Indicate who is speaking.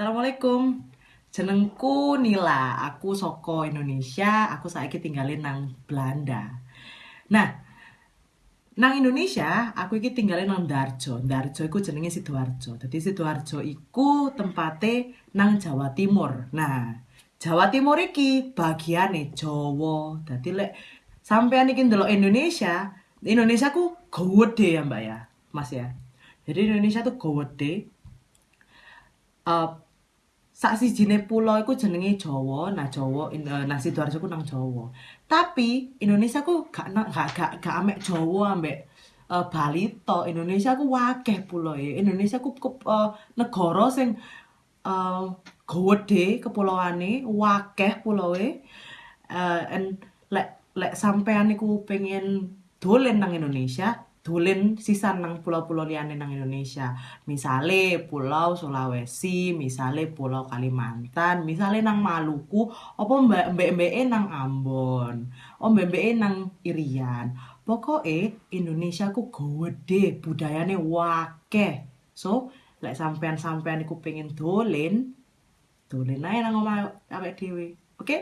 Speaker 1: Assalamualaikum. Jenengku Nila, aku soko Indonesia, aku saiki tinggalin nang Belanda. Nah, nang Indonesia, aku iki tinggalin nang Darjo. Darjo iku jenenge Sidoarjo. Dadi Sidoarjo iku tempate nang Jawa Timur. Nah, Jawa Timur iki bagiane Jawa. Dadi lek sampean iki ndelok Indonesia, Indonesia ku gede ya, Mbak ya. Mas ya. Jadi Indonesia tuh gede. Uh, sak sijine pulau iku jenenge Jawa, nah Jawa uh, nah Sidoarjo ku nang Jawa. Tapi Indonesia ku gak gak gak, gak amek Jawa ambek uh, Bali to. Indonesia ku wakeh pulau e. Indonesia ku, uh, negara sing uh, gede kepulauane, wakeh pulau e. Uh, and lek lek sampean niku pengen dolen nang Indonesia, dolen sisan nang pulau-pulau liyane nang Indonesia. Misale Pulau Sulawesi, misale Pulau Kalimantan, misale nang Maluku, apa mbek-mbeke nang Ambon, oh mbek-mbeke nang Irian. Pokoke Indonesia ku gede, budayane wake. So, lek sampean-sampean iku pengen dolen, dolen ae nang omah awake dhewe. Oke? Okay?